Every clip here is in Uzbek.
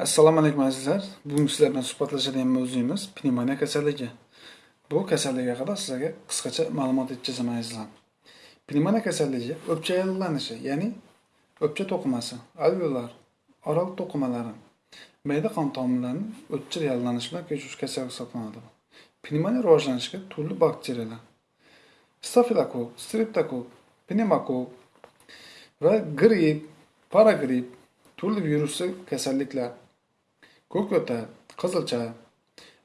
Assalomu alaykum azizlar. Bugun sizlar bilan suhbatlashadigan mavzuyimiz pnevmoniya kasalligi. Bu kasallik haqida sizlarga qisqacha ma'lumot yetkazaman azizlar. Pnevmoniya kasalligi o'pcha yallig'lanishi, ya'ni o'pcha to'qimasi, alveolar, oral to'qimalari, mayda qon tomirlarining o'tkir yallig'lanishi bilan kechuvchi kasallik hisoblanadi. Pnevmoniya rivojlanishiga turli bakteriyalar, stafilokok, streptokok, pnevmokok va gripp, paragripp, turli virusli kasalliklar ko'kyo'tal qizilcha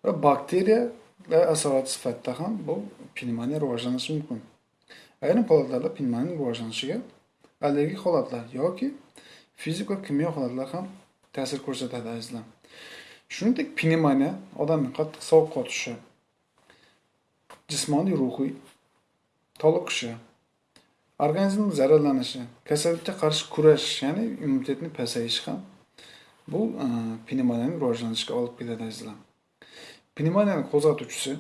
va bakteriyalar asorati sifatida ham bu pnevmoniya rivojlanishi mumkin. Ayrim holatlarda pnevmoniyaning rivojlanishiga allergik holatlar yoki fizik va kimyo holatlar ham ta'sir ko'rsatadi azizlar. Shuningdek pnevmoniya odamning qattiq sovuqqa tushishi jismoniy ruhiy toliqishi organizm zararlanishi kasallikka qarshi kurashish ya'ni immunitetning pasayishi ham bu e, pnevmoniyaning rivojlanishiga olib keladi azizlar pnevmoniyaning qo'zg'atuvchisi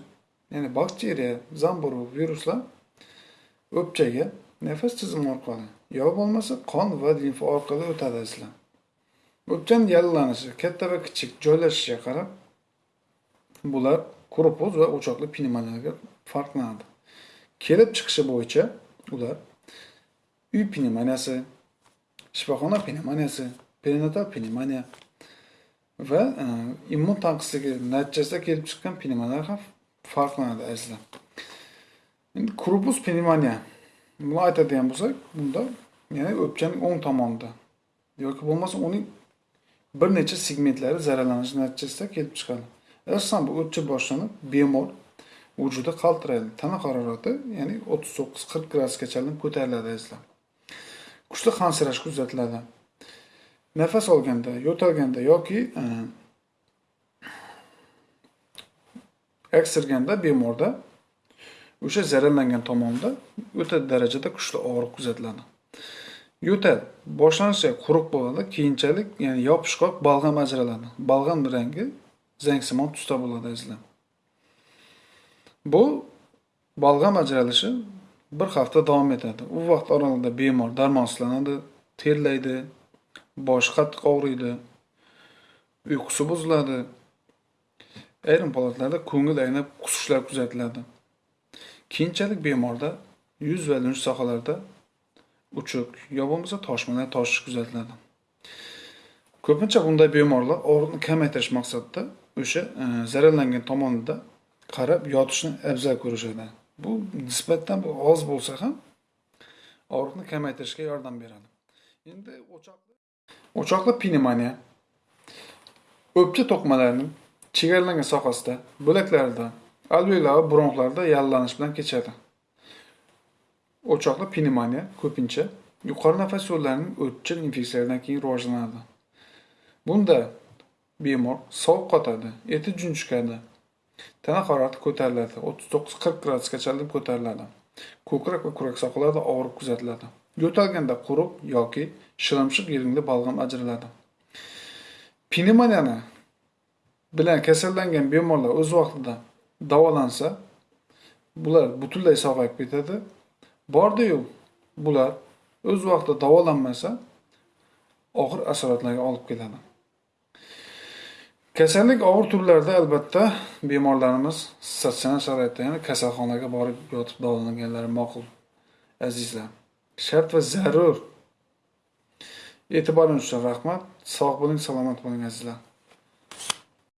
ya'ni bakteriya zamburug' viruslar o'pchaga nafas tizimi orqali yo bo'lmasa qon va limfa orqali o'tadi azizlar o'pchani yallanishi katta va kichik joylashishiga qarab bular korpuz va o'choqli pnevmoniyaga farqlanadi kelib chiqishi bo'yicha ular uy pnevmoniyasi shifoxona pnevmoniyasi perinatal pnevmoniya va e, immun tanqisligi natijasida kelib chiqqan pnevmoniyalar ham farqlanadi azizlar. Endi krupus pnevmoniya buni aytadigan bo'lsak bunda ya'ni o'pkaning o'ng tomonida yoki bo'lmasa uning bir necha segmentlari zararlanishi natijasida kelib chiqadi. Asosan bu o'pcha boshlanib bemor vujudi qaltiraydi. Tana harorati ya'ni o'ttiz to'qqiz qirq gradusgacha ko'tariladi azizlar. Kuchli hansirash kuzatiladi. Nafas olganda yo'talganda yoki e, aksirganda bemorda o'sha zararlangan tomonda o'ta darajada kuchli og'riq kuzatiladi. Yo'tal boshlanishda quruq bo'ladi keyinchalik ya'ni yopishqoq balg'am ajraladi. Balg'am rangi zangsimon tusda bo'ladi azizlar. Bu balg'am ajralishi bir hafta davom etadi. U vaqt oralig'ida bemor darmonsizlanadi terlaydi boshi qattiq og'riydi uyqusi buziladi. Ayrim holatlarda ko'ngil aynab qusishlar kuzatiladi. Keyinchalik bemorda yuz va lunj sohalarida uchuk yo bo'lmasa toshmalar toshish kuzatiladi. Ko'pincha bunday bemorlar og'riqni kamaytirish maqsadida o'sha e, zararlangan tomonida qarab yotishni afzal ko'rishadi. Bu nisbatan oz bo'lsa ham og'riqni kamaytirishga yordam beradi. Endi o'choq o'choqli pnevmoniya. O'pka to'qimalarining chegaralangan sohasida bo'laklarida alveolar va bronxlarda yallig'lanish bilan kechadi. O'choqli pnevmoniya ko'pincha yuqori nafas yo'llarining o'tchil infeksiyalaridan keyin rivojlanadi. Bunda bemor sovuq qotadi eti junjikadi tana harorati ko'tariladi o'ttiz to'qqiz qirq gradusgacha ko'tariladi. Ko'krak va kurak sohalarida og'riq kuzatiladi. Yo'talganda quruq yoki shilimshiq yiringli balg'am ajraladi. Pnevmoniyani bilan kasallangan bemorlar o'z vaqtida davolansa bular butunlay sog'ayib ketadi. Bordiyu bular o'z vaqtida davolanmasa og'ir asoratlarga olib keladi. Kasallik og'ir turlarida albatta bemorlarimiz statsionar sharoitda ya'ni kasalxonaga borib yotib davolanganlari ma'qul azizlar. Shart va zarur e'tiboringiz uchun rahmat. Sog' bo'ling salomat bo'ling azizlar.